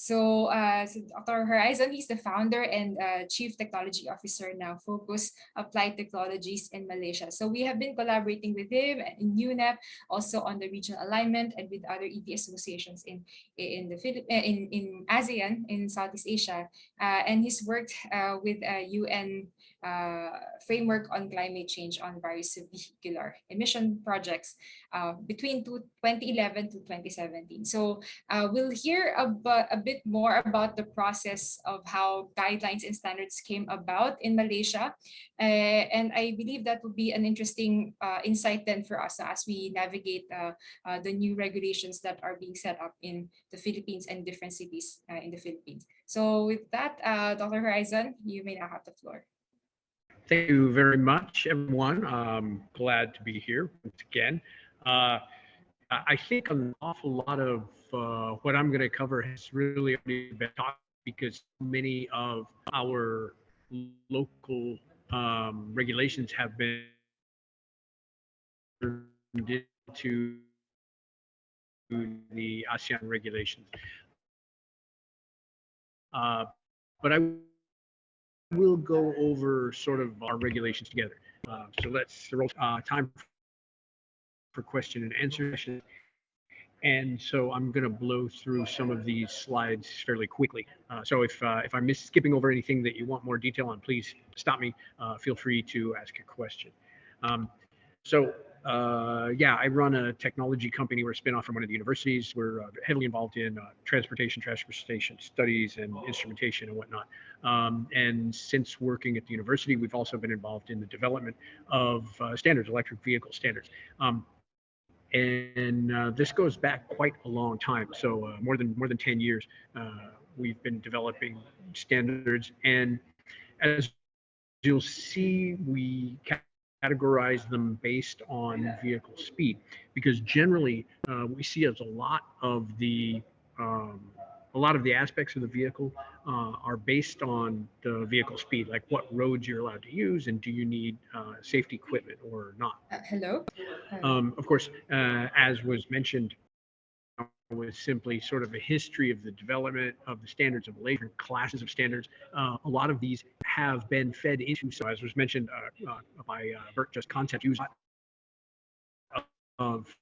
So, uh, so Dr. Horizon, he's the founder and uh, chief technology officer now, Focus Applied Technologies in Malaysia. So we have been collaborating with him in UNEP, also on the regional alignment and with other EV associations in in the in in ASEAN in Southeast Asia, uh, and he's worked uh, with UN uh, framework on climate change on various vehicular emission projects uh, between 2011 to 2017. So uh, we'll hear about, a bit more about the process of how guidelines and standards came about in Malaysia. Uh, and I believe that will be an interesting uh, insight then for us as we navigate uh, the new regulations that are being set up in the Philippines and different cities in the Philippines. So with that, Dr. Horizon, you may now have the floor. Thank you very much, everyone. I'm glad to be here once again. Uh, I think an awful lot of uh, what I'm going to cover has really already been talked because many of our local um, regulations have been into the ASEAN regulations. Uh, but I we'll go over sort of our regulations together. Uh, so let's throw uh, time for question and answer session. And so I'm going to blow through some of these slides fairly quickly. Uh, so if uh, if I'm skipping over anything that you want more detail on, please stop me. Uh, feel free to ask a question. Um, so uh, yeah, I run a technology company. We're a spinoff from one of the universities. We're uh, heavily involved in uh, transportation, transportation studies, and instrumentation and whatnot. Um, and since working at the university, we've also been involved in the development of uh, standards, electric vehicle standards. Um, and uh, this goes back quite a long time. So uh, more than more than 10 years, we've been developing standards. And as you'll see, we categorize them based on vehicle speed because generally uh, we see as a lot of the um, a lot of the aspects of the vehicle uh, are based on the vehicle speed, like what roads you're allowed to use and do you need uh, safety equipment or not. Uh, hello? Um, of course, uh, as was mentioned was simply sort of a history of the development of the standards of later classes of standards. Uh, a lot of these have been fed into, so as was mentioned uh, uh, by uh, Bert, just concept use of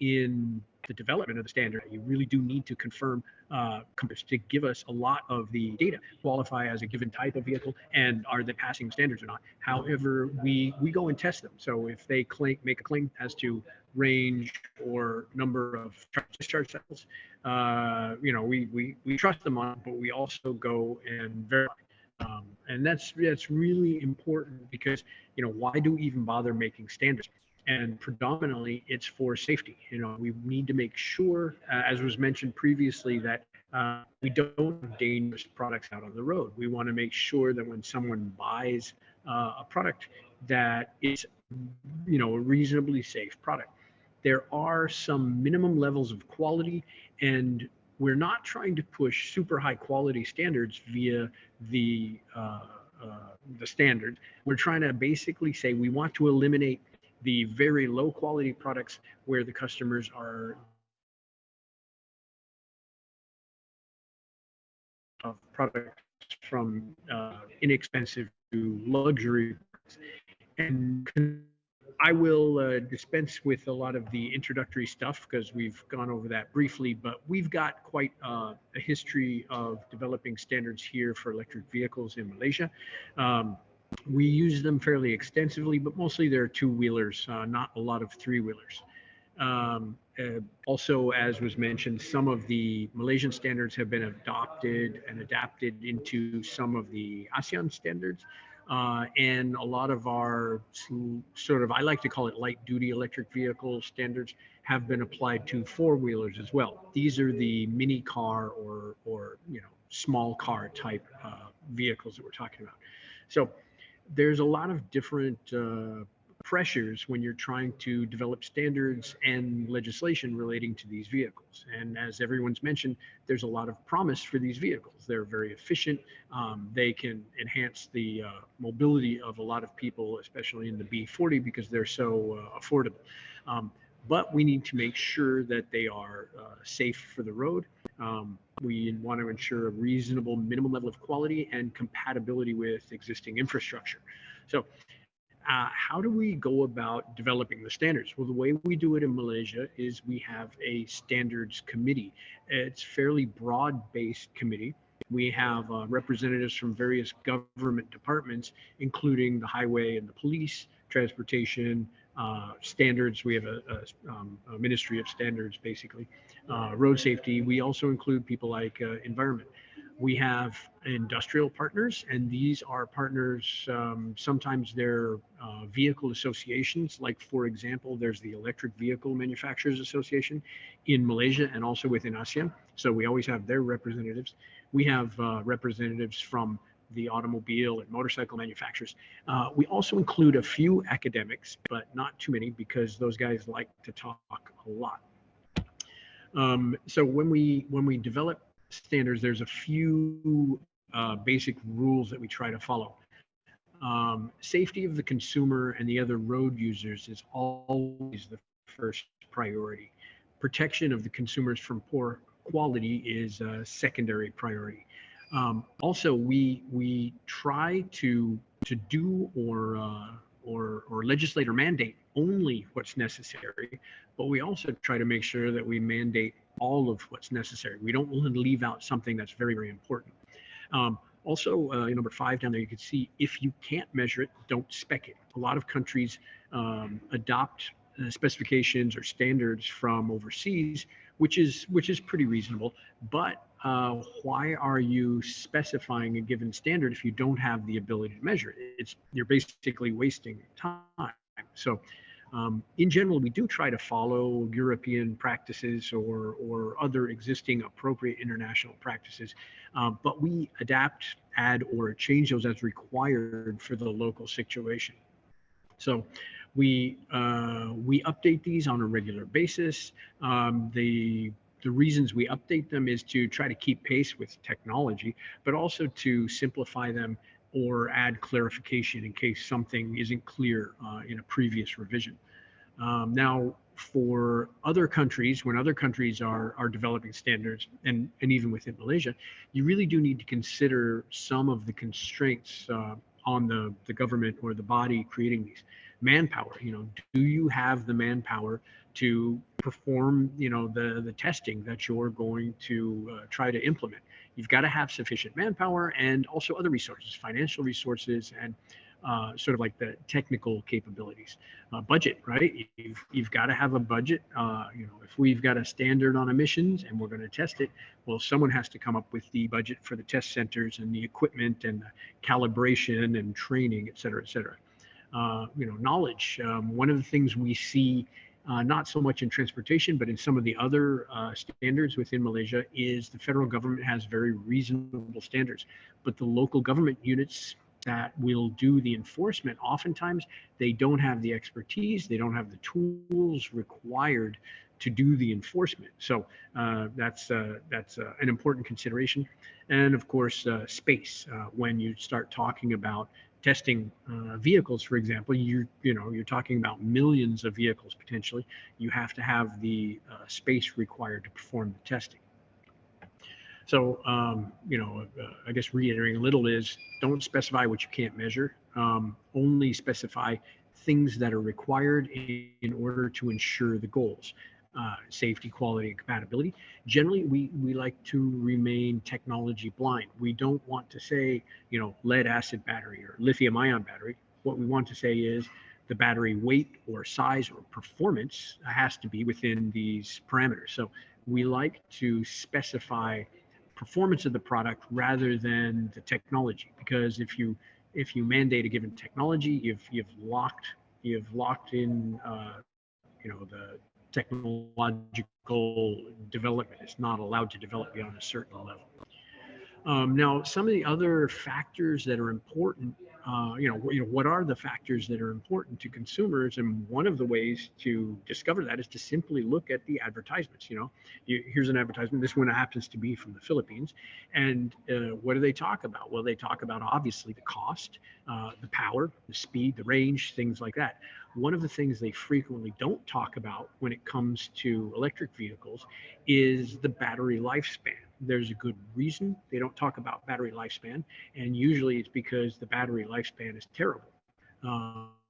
in the development of the standard, you really do need to confirm uh, to give us a lot of the data, qualify as a given type of vehicle, and are they passing standards or not. However, we we go and test them. So if they claim make a claim as to range or number of discharge cycles. Uh, you know, we, we, we trust them on, but we also go and verify. Um, and that's that's really important because you know why do we even bother making standards? And predominantly, it's for safety. You know, we need to make sure, uh, as was mentioned previously, that uh, we don't have dangerous products out on the road. We want to make sure that when someone buys uh, a product, that it's you know a reasonably safe product there are some minimum levels of quality and we're not trying to push super high quality standards via the uh, uh, the standard. We're trying to basically say we want to eliminate the very low quality products where the customers are of products from uh, inexpensive to luxury and I will uh, dispense with a lot of the introductory stuff because we've gone over that briefly, but we've got quite uh, a history of developing standards here for electric vehicles in Malaysia. Um, we use them fairly extensively, but mostly they're two wheelers, uh, not a lot of three wheelers. Um, uh, also, as was mentioned, some of the Malaysian standards have been adopted and adapted into some of the ASEAN standards. Uh, and a lot of our sort of, I like to call it light duty electric vehicle standards have been applied to four wheelers as well. These are the mini car or, or you know, small car type uh, vehicles that we're talking about. So there's a lot of different uh, pressures when you're trying to develop standards and legislation relating to these vehicles. And as everyone's mentioned, there's a lot of promise for these vehicles. They're very efficient. Um, they can enhance the uh, mobility of a lot of people, especially in the B40 because they're so uh, affordable. Um, but we need to make sure that they are uh, safe for the road. Um, we want to ensure a reasonable minimum level of quality and compatibility with existing infrastructure. So uh, how do we go about developing the standards? Well, the way we do it in Malaysia is we have a standards committee. It's fairly broad-based committee. We have uh, representatives from various government departments, including the highway and the police, transportation, uh, standards. We have a, a, um, a, Ministry of Standards, basically, uh, road safety. We also include people like uh, environment. We have industrial partners, and these are partners. Um, sometimes they're uh, vehicle associations, like for example, there's the Electric Vehicle Manufacturers Association in Malaysia and also within ASEAN. So we always have their representatives. We have uh, representatives from the automobile and motorcycle manufacturers. Uh, we also include a few academics, but not too many because those guys like to talk a lot. Um, so when we when we develop standards, there's a few uh, basic rules that we try to follow. Um, safety of the consumer and the other road users is always the first priority. Protection of the consumers from poor quality is a secondary priority. Um, also, we we try to to do or uh, or or legislate or mandate only what's necessary, but we also try to make sure that we mandate all of what's necessary. We don't want to leave out something that's very very important. Um, also, uh, number five down there, you can see if you can't measure it, don't spec it. A lot of countries um, adopt uh, specifications or standards from overseas, which is which is pretty reasonable. But uh, why are you specifying a given standard if you don't have the ability to measure it? It's you're basically wasting time. So, um, in general, we do try to follow European practices or or other existing appropriate international practices, uh, but we adapt, add, or change those as required for the local situation. So we uh, we update these on a regular basis. Um, the the reasons we update them is to try to keep pace with technology, but also to simplify them or add clarification in case something isn't clear uh, in a previous revision. Um, now, for other countries, when other countries are, are developing standards, and, and even within Malaysia, you really do need to consider some of the constraints uh, on the, the government or the body creating these manpower you know do you have the manpower to perform you know the the testing that you're going to uh, try to implement. You've got to have sufficient manpower and also other resources financial resources and uh, sort of like the technical capabilities. Uh, budget right? You've, you've got to have a budget. Uh, you know if we've got a standard on emissions and we're going to test it well someone has to come up with the budget for the test centers and the equipment and the calibration and training et cetera et cetera. Uh, you know, knowledge. Um, one of the things we see, uh, not so much in transportation, but in some of the other uh, standards within Malaysia, is the federal government has very reasonable standards, but the local government units that will do the enforcement, oftentimes they don't have the expertise, they don't have the tools required to do the enforcement. So uh, that's uh, that's uh, an important consideration, and of course, space. when you start talking about testing uh, vehicles, for example, you you know you're talking about millions of vehicles potentially. You have to have the uh, space required to perform the testing. So um, you know, uh, I guess reiterating a little is don't specify what you can't measure. Um, only specify things that are required in, in order to ensure the goals uh, safety, quality, and compatibility. Generally, we, we like to remain technology blind. We don't want to say, you know, lead acid battery or lithium ion battery. What we want to say is the battery weight or size or performance has to be within these parameters. So we like to specify performance of the product rather than the technology because if you if you mandate a given technology you've you've locked you've locked in uh, you know the technological development is not allowed to develop beyond a certain level. Um, now, some of the other factors that are important uh, you know, you know, what are the factors that are important to consumers? And one of the ways to discover that is to simply look at the advertisements. You know, you, here's an advertisement. This one happens to be from the Philippines, and uh, what do they talk about? Well, they talk about obviously the cost, uh, the power, the speed, the range, things like that. One of the things they frequently don't talk about when it comes to electric vehicles is the battery lifespan there's a good reason they don't talk about battery lifespan, and usually it's because the battery lifespan is terrible. Um,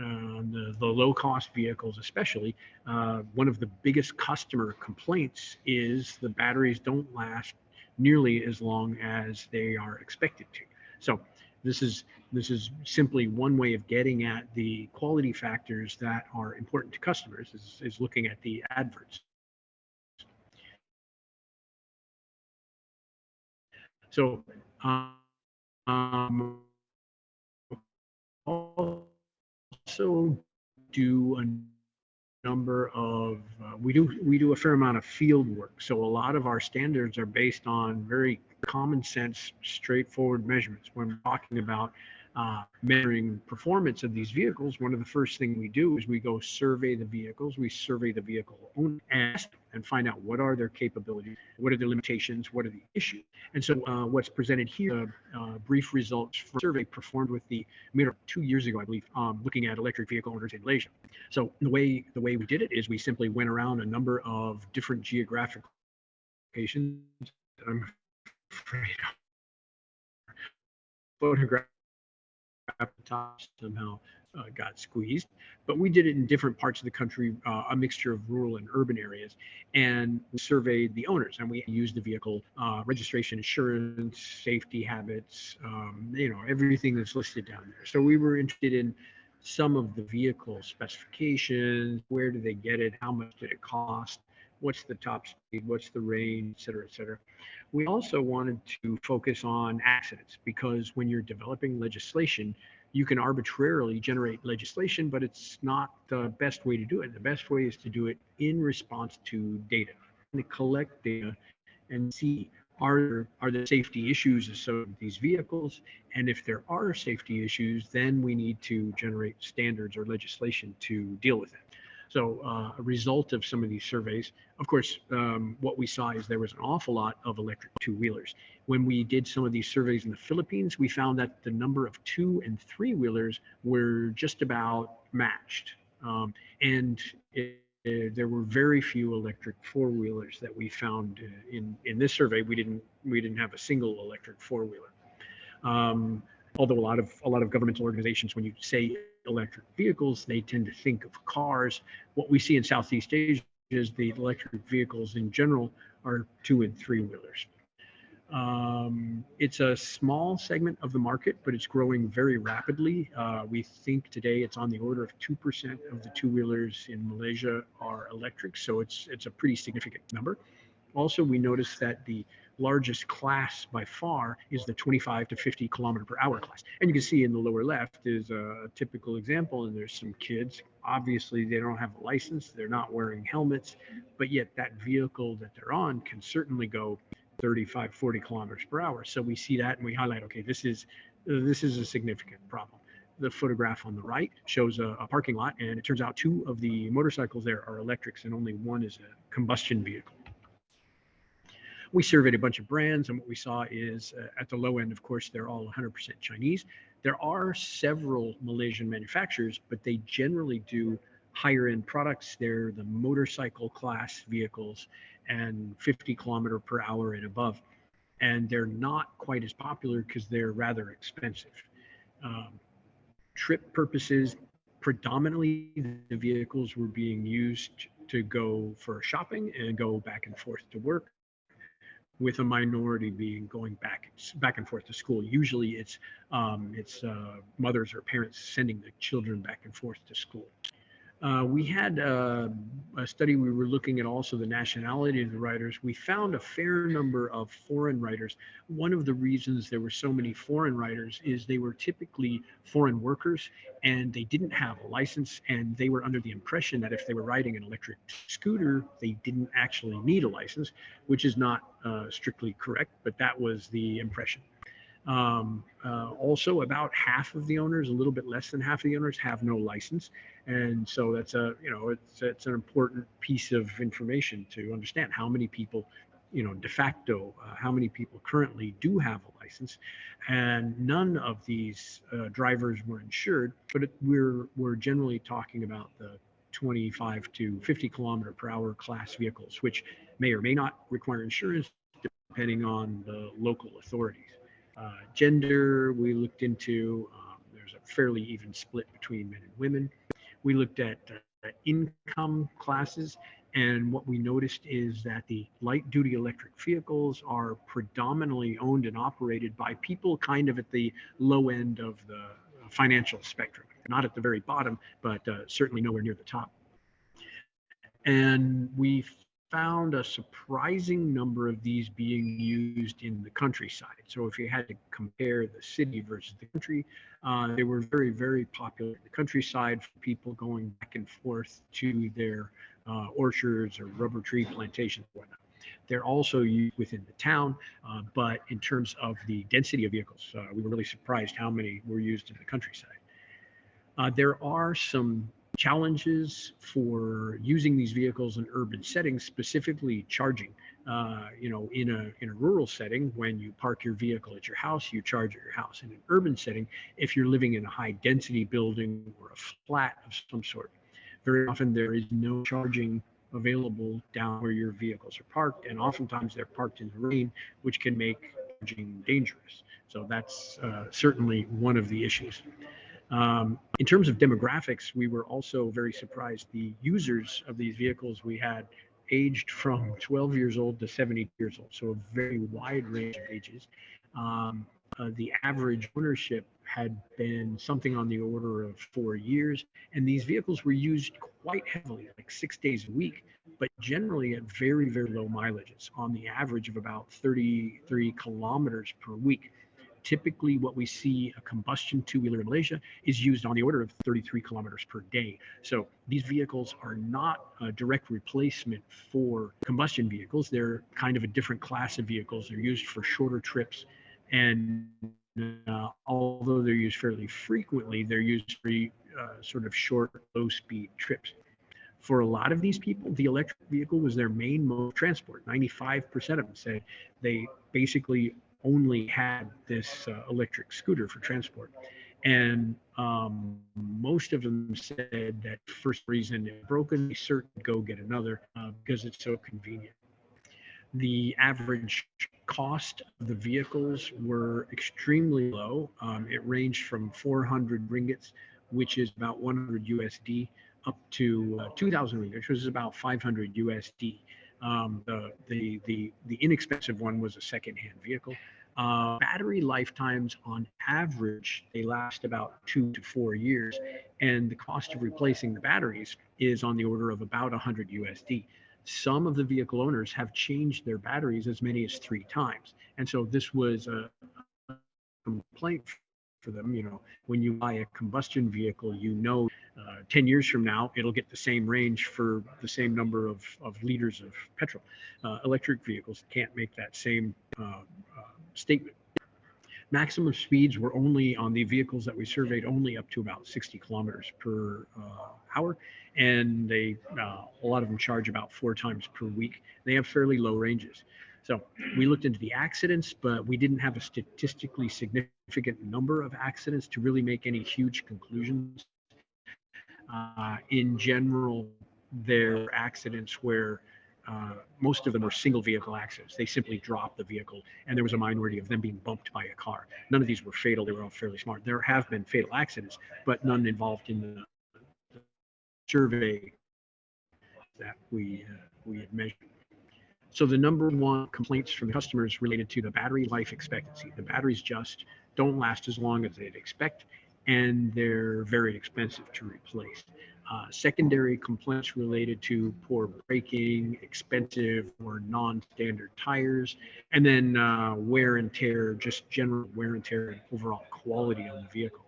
uh, the, the low cost vehicles, especially, uh, one of the biggest customer complaints is the batteries don't last nearly as long as they are expected to. So this is this is simply one way of getting at the quality factors that are important to customers is, is looking at the adverts. So um, also do a number of uh, we do we do a fair amount of field work. So a lot of our standards are based on very common sense, straightforward measurements. When we're talking about uh, measuring performance of these vehicles, one of the first things we do is we go survey the vehicles. We survey the vehicle owner and, and find out what are their capabilities, what are their limitations, what are the issues. And so uh, what's presented here, uh, brief results from a survey performed with the Mira two years ago, I believe, um, looking at electric vehicle owners in Malaysia. So the way the way we did it is we simply went around a number of different geographic locations. I'm photograph top somehow uh, got squeezed. But we did it in different parts of the country, uh, a mixture of rural and urban areas, and we surveyed the owners. And we used the vehicle uh, registration, insurance, safety habits, um, you know, everything that's listed down there. So we were interested in some of the vehicle specifications, where do they get it, how much did it cost, what's the top speed, what's the range, et cetera, et cetera. We also wanted to focus on accidents because when you're developing legislation, you can arbitrarily generate legislation, but it's not the best way to do it. The best way is to do it in response to data, and to collect data and see are there, are there safety issues associated with these vehicles? And if there are safety issues, then we need to generate standards or legislation to deal with it. So uh, a result of some of these surveys, of course, um, what we saw is there was an awful lot of electric two-wheelers. When we did some of these surveys in the Philippines, we found that the number of two and three-wheelers were just about matched. Um, and it, there were very few electric four-wheelers that we found uh, in in this survey. We didn't we didn't have a single electric four-wheeler. Um, although a lot of a lot of governmental organizations, when you say electric vehicles, they tend to think of cars. What we see in Southeast Asia is the electric vehicles in general are two and three wheelers. Um, it's a small segment of the market, but it's growing very rapidly. Uh, we think today it's on the order of 2% of the two wheelers in Malaysia are electric. So it's, it's a pretty significant number. Also, we noticed that the largest class by far is the 25 to 50 kilometer per hour class. And you can see in the lower left is a typical example, and there's some kids. Obviously, they don't have a license, they're not wearing helmets, but yet that vehicle that they're on can certainly go 35, 40 kilometers per hour. So we see that and we highlight, okay, this is this is a significant problem. The photograph on the right shows a, a parking lot, and it turns out two of the motorcycles there are electrics, and only one is a combustion vehicle we surveyed a bunch of brands, and what we saw is uh, at the low end, of course, they're all 100% Chinese. There are several Malaysian manufacturers, but they generally do higher end products. They're the motorcycle class vehicles and 50 kilometer per hour and above. And they're not quite as popular because they're rather expensive. Um, trip purposes, predominantly the vehicles were being used to go for shopping and go back and forth to work with a minority being going back back and forth to school. Usually, it's um, it's uh, mothers or parents sending the children back and forth to school. Uh, we had uh, a study, we were looking at also the nationality of the writers. We found a fair number of foreign writers. One of the reasons there were so many foreign writers is they were typically foreign workers and they didn't have a license and they were under the impression that if they were riding an electric scooter, they didn't actually need a license, which is not uh, strictly correct, but that was the impression. Um, uh, also, about half of the owners, a little bit less than half of the owners, have no license, and so that's a you know it's it's an important piece of information to understand how many people, you know, de facto, uh, how many people currently do have a license, and none of these uh, drivers were insured. But it, we're we're generally talking about the 25 to 50 kilometer per hour class vehicles, which may or may not require insurance depending on the local authorities. Uh, gender, we looked into, um, there's a fairly even split between men and women. We looked at uh, income classes, and what we noticed is that the light duty electric vehicles are predominantly owned and operated by people kind of at the low end of the financial spectrum. Not at the very bottom, but uh, certainly nowhere near the top. And we found a surprising number of these being used in the countryside. So if you had to compare the city versus the country, uh, they were very, very popular in the countryside for people going back and forth to their uh, orchards or rubber tree plantations whatnot. They're also used within the town, uh, but in terms of the density of vehicles, uh, we were really surprised how many were used in the countryside. Uh, there are some challenges for using these vehicles in urban settings, specifically charging. Uh, you know, in a in a rural setting, when you park your vehicle at your house, you charge at your house. In an urban setting, if you're living in a high density building or a flat of some sort, very often there is no charging available down where your vehicles are parked, and oftentimes they're parked in the rain, which can make charging dangerous. So that's uh, certainly one of the issues. Um, in terms of demographics, we were also very surprised. The users of these vehicles we had aged from 12 years old to 70 years old, so a very wide range of ages. Um, uh, the average ownership had been something on the order of four years, and these vehicles were used quite heavily, like six days a week, but generally at very, very low mileages, on the average of about 33 kilometers per week typically what we see a combustion two-wheeler in Malaysia is used on the order of 33 kilometers per day. So these vehicles are not a direct replacement for combustion vehicles. They're kind of a different class of vehicles. They're used for shorter trips. And uh, although they're used fairly frequently, they're used for uh, sort of short, low speed trips. For a lot of these people, the electric vehicle was their main mode of transport. 95% of them said they basically only had this uh, electric scooter for transport. And um, most of them said that first reason it broken, they certainly go get another uh, because it's so convenient. The average cost of the vehicles were extremely low. Um, it ranged from 400 ringgits, which is about 100 USD, up to uh, 2,000 ringgit, which was about 500 USD. Um, the, the, the, the inexpensive one was a second-hand vehicle. Uh, battery lifetimes on average, they last about two to four years. And the cost of replacing the batteries is on the order of about 100 USD. Some of the vehicle owners have changed their batteries as many as three times. And so this was a, complaint for them. You know, when you buy a combustion vehicle, you know, uh, 10 years from now, it'll get the same range for the same number of, of liters of petrol. Uh, electric vehicles can't make that same uh, statement. Maximum speeds were only on the vehicles that we surveyed only up to about 60 kilometers per uh, hour. And they, uh, a lot of them charge about four times per week. They have fairly low ranges. So we looked into the accidents, but we didn't have a statistically significant number of accidents to really make any huge conclusions. Uh, in general, there are accidents where uh, most of them were single vehicle accidents. They simply dropped the vehicle, and there was a minority of them being bumped by a car. None of these were fatal. They were all fairly smart. There have been fatal accidents, but none involved in the, the survey that we uh, we had measured. So the number one complaints from customers related to the battery life expectancy. The batteries just don't last as long as they'd expect, and they're very expensive to replace. Uh, secondary complaints related to poor braking, expensive or non-standard tires, and then uh, wear and tear, just general wear and tear and overall quality on the vehicle.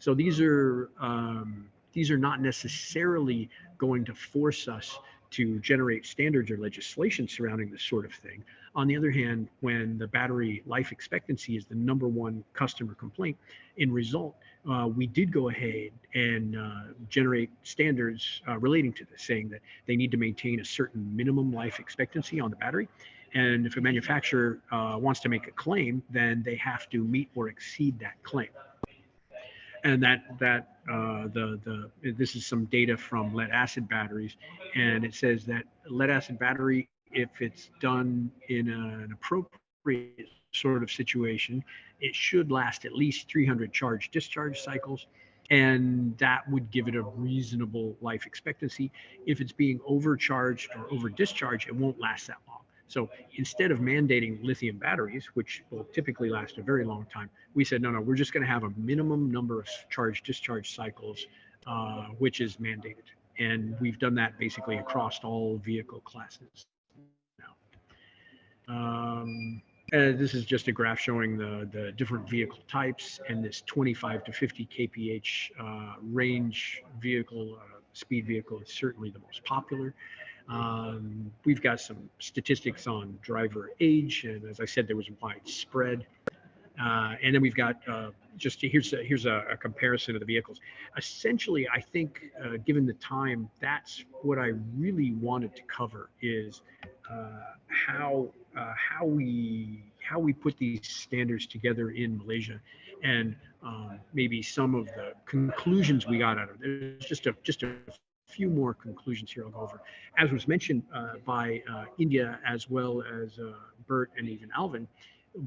So these are um, these are not necessarily going to force us to generate standards or legislation surrounding this sort of thing. On the other hand, when the battery life expectancy is the number one customer complaint, in result, uh, we did go ahead and uh, generate standards uh, relating to this, saying that they need to maintain a certain minimum life expectancy on the battery. And if a manufacturer uh, wants to make a claim, then they have to meet or exceed that claim and that that uh, the the this is some data from lead acid batteries, and it says that lead acid battery, if it's done in a, an appropriate sort of situation, it should last at least 300 charge discharge cycles, and that would give it a reasonable life expectancy. If it's being overcharged or over discharged, it won't last that long. So instead of mandating lithium batteries, which will typically last a very long time, we said, no, no, we're just going to have a minimum number of charge discharge cycles, uh, which is mandated. And we've done that basically across all vehicle classes now. Um, and this is just a graph showing the, the different vehicle types and this 25 to 50 kph uh, range vehicle, uh, speed vehicle is certainly the most popular. Um, we've got some statistics on driver age, and as I said, there was widespread. Uh, and then we've got uh, just here's a, here's a, a, comparison of the vehicles. Essentially, I think uh, given the time, that's what I really wanted to cover is uh, how uh, how we how we put these standards together in Malaysia, and um, maybe some of the conclusions we got out of it. There's just a just a few more conclusions here I'll go over. As was mentioned uh, by uh, India as well as uh, Bert and even Alvin,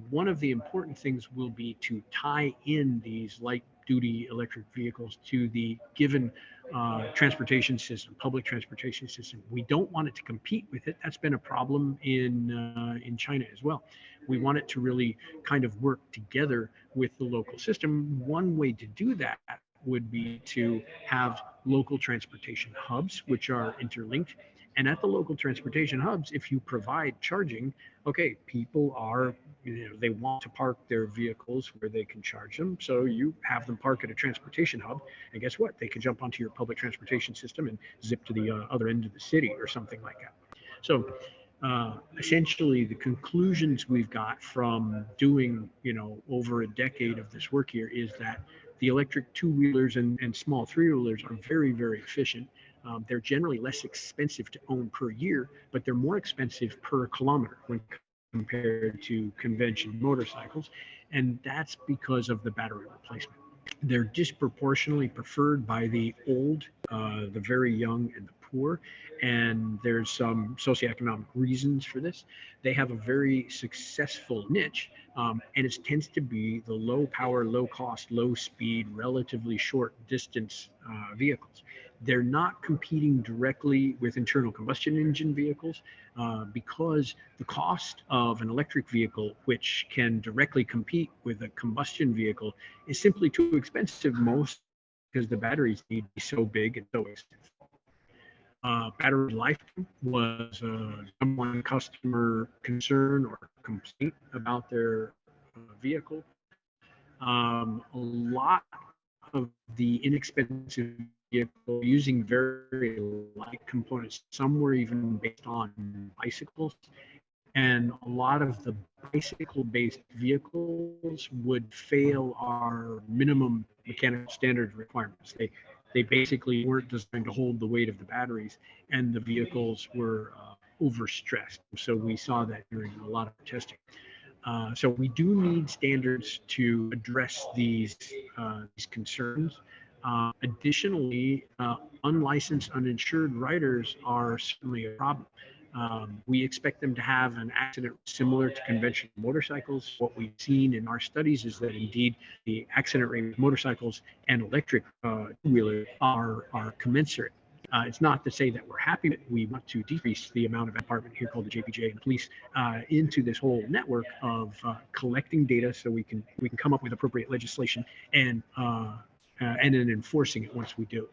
one of the important things will be to tie in these light duty electric vehicles to the given uh, transportation system, public transportation system. We don't want it to compete with it. That's been a problem in uh, in China as well. We want it to really kind of work together with the local system. One way to do that would be to have local transportation hubs, which are interlinked. And at the local transportation hubs, if you provide charging, okay, people are, you know, they want to park their vehicles where they can charge them. So you have them park at a transportation hub. And guess what? They can jump onto your public transportation system and zip to the uh, other end of the city or something like that. So uh, essentially the conclusions we've got from doing, you know, over a decade of this work here is that the electric two wheelers and, and small three wheelers are very, very efficient. Um, they're generally less expensive to own per year, but they're more expensive per kilometer when compared to conventional motorcycles. And that's because of the battery replacement. They're disproportionately preferred by the old, uh, the very young, and the poor. And there's some socioeconomic reasons for this. They have a very successful niche, um, and it tends to be the low power, low cost, low speed, relatively short distance uh, vehicles. They're not competing directly with internal combustion engine vehicles uh, because the cost of an electric vehicle, which can directly compete with a combustion vehicle, is simply too expensive most because the batteries need to be so big and so expensive uh, battery life was a number one customer concern or complaint about their uh, vehicle. Um, a lot of the inexpensive vehicle using very light components, some were even based on bicycles. And a lot of the bicycle based vehicles would fail our minimum mechanical standard requirements. They they basically weren't designed to hold the weight of the batteries, and the vehicles were uh, overstressed. So we saw that during a lot of testing. Uh, so we do need standards to address these uh, these concerns. Uh, additionally, uh, unlicensed, uninsured riders are certainly a problem. Um, we expect them to have an accident similar to conventional motorcycles. What we've seen in our studies is that indeed the accident rate with motorcycles and electric uh, two-wheelers are, are commensurate. Uh, it's not to say that we're happy. We want to decrease the amount of department here called the JPJ and police uh, into this whole network of uh, collecting data so we can we can come up with appropriate legislation and uh, uh, and then enforcing it once we do.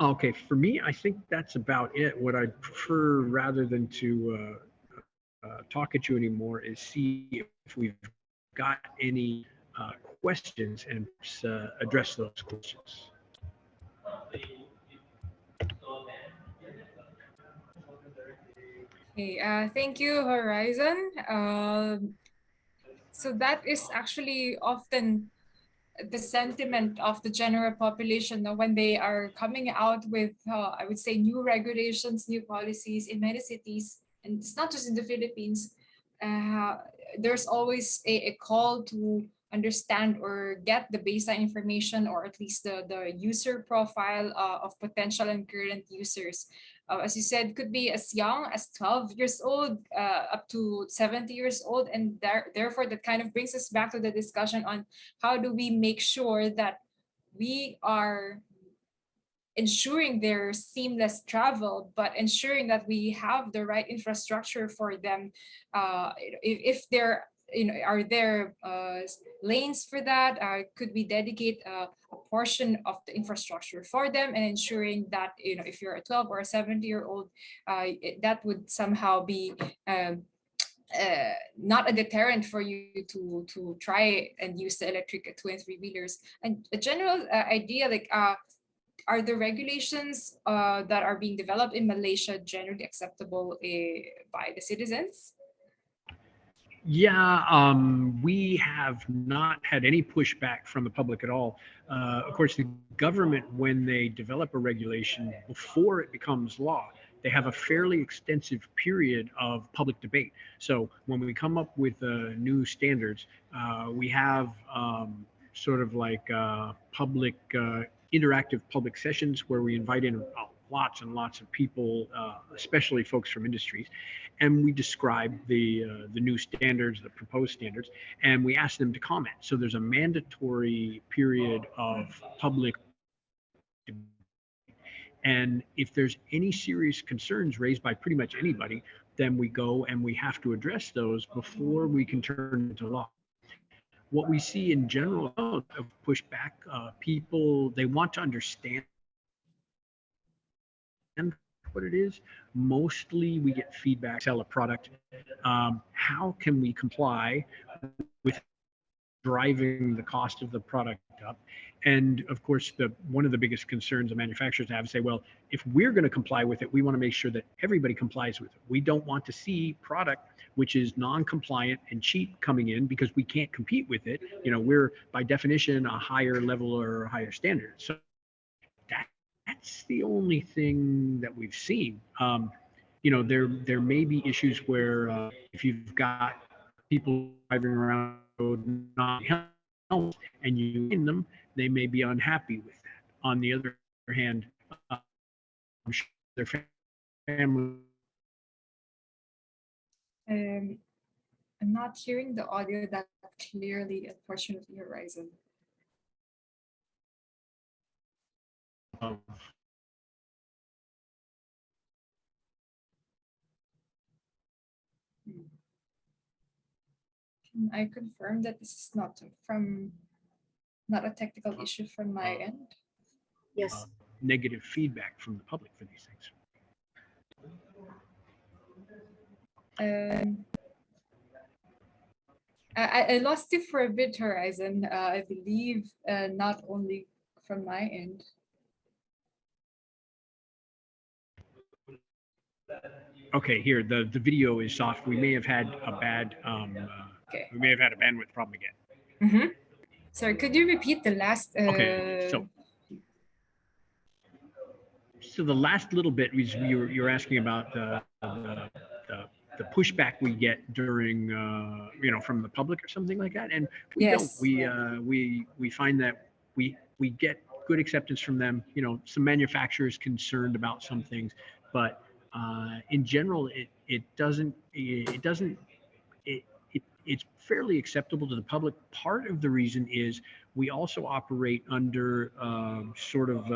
Okay, for me, I think that's about it. What I'd prefer rather than to uh, uh, talk at you anymore is see if we've got any uh, questions and uh, address those questions. Okay, uh, thank you, Horizon. Um, so that is actually often the sentiment of the general population when they are coming out with, uh, I would say, new regulations, new policies in many cities, and it's not just in the Philippines. Uh, there's always a, a call to understand or get the baseline information or at least the, the user profile uh, of potential and current users. Uh, as you said, could be as young as 12 years old uh, up to 70 years old. And there, therefore, that kind of brings us back to the discussion on how do we make sure that we are ensuring their seamless travel, but ensuring that we have the right infrastructure for them. Uh, if, if they're you know, are there uh, lanes for that? Uh, could we dedicate uh, a portion of the infrastructure for them and ensuring that, you know, if you're a 12 or a 70 year old, it, that would somehow be um, uh, not a deterrent for you to to try and use the electric two and three wheelers. And a general uh, idea, like, uh, are the regulations that are being developed in Malaysia generally acceptable uh, by the citizens? Yeah, um, we have not had any pushback from the public at all. Uh, of course, the government, when they develop a regulation before it becomes law, they have a fairly extensive period of public debate. So when we come up with uh, new standards, uh, we have um, sort of like uh, public, uh, interactive public sessions where we invite in lots and lots of people, uh, especially folks from industries, and we describe the uh, the new standards, the proposed standards, and we ask them to comment. So there's a mandatory period of public. And if there's any serious concerns raised by pretty much anybody, then we go and we have to address those before we can turn into law what we see in general of pushback, uh, people they want to understand what it is. Mostly we get feedback, sell a product. Um, how can we comply with driving the cost of the product up? And of course, the one of the biggest concerns the manufacturers have say, well, if we're going to comply with it, we want to make sure that everybody complies with it. We don't want to see product which is non-compliant and cheap coming in because we can't compete with it. You know, we're by definition a higher level or higher standard. So that's the only thing that we've seen. Um, you know, there there may be issues where uh, if you've got people driving around not helmet and you in them, they may be unhappy with that. On the other hand, uh, I'm sure their family. Um, I'm not hearing the audio that clearly, unfortunately, Horizon. Of Can I confirm that this is not from, not a technical issue from my end? Yes. uh, negative feedback from the public for these things. Um, I, I- I lost you for a bit, Horizon. Uh, I believe uh, not only from my end. Okay, here the the video is soft. We may have had a bad um, uh, Okay. we may have had a bandwidth problem again. Mhm. Sorry, could you repeat the last? Uh, Okay, so so the last little bit was you were you were asking about the the, the, the pushback we get during uh, you know from the public or something like that, and we Yes. don't. We uh, we we find that we we get good acceptance from them. You know, some manufacturers concerned about some things, but uh, in general, it it doesn't it doesn't it, it it's fairly acceptable to the public. Part of the reason is we also operate under um, sort of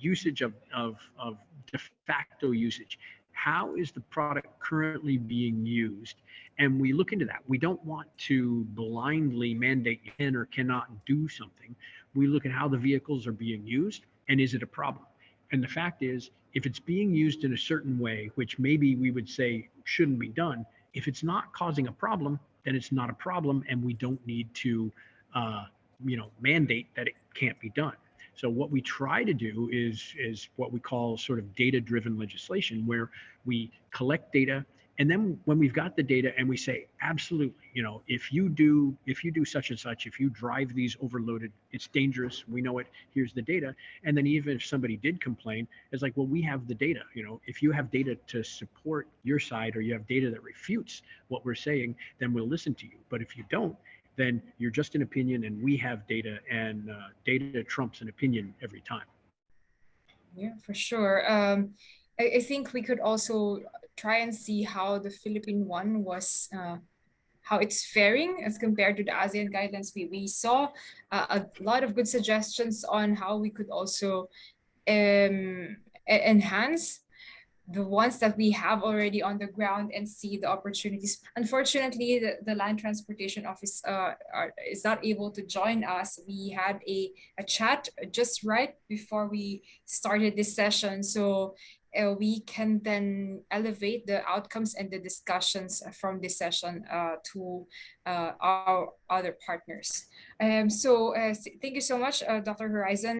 usage of, of of de facto usage. How is the product currently being used? And we look into that. We don't want to blindly mandate can or cannot do something. We look at how the vehicles are being used and is it a problem? And the fact is, if it's being used in a certain way, which maybe we would say shouldn't be done, if it's not causing a problem, then it's not a problem, and we don't need to, uh, you know, mandate that it can't be done. So what we try to do is is what we call sort of data-driven legislation, where we collect data and then when we've got the data and we say absolutely you know if you do if you do such and such if you drive these overloaded it's dangerous we know it here's the data. And then even if somebody did complain it's like well we have the data you know if you have data to support your side or you have data that refutes what we're saying then we'll listen to you. But if you don't then you're just an opinion and we have data and uh, data trumps an opinion every time. Yeah for sure. Um, I, think we could also try and see how the Philippine one was, uh, how it's faring as compared to the ASEAN guidelines. We, we saw uh, a lot of good suggestions on how we could also um, enhance the ones that we have already on the ground and see the opportunities. Unfortunately, the, the Land Transportation Office uh, are, is not able to join us. We had a, a chat just right before we started this session. So uh, we can then elevate the outcomes and the discussions from this session uh, to uh, our other partners. Um, so uh, thank you so much, uh, Dr. Horizon.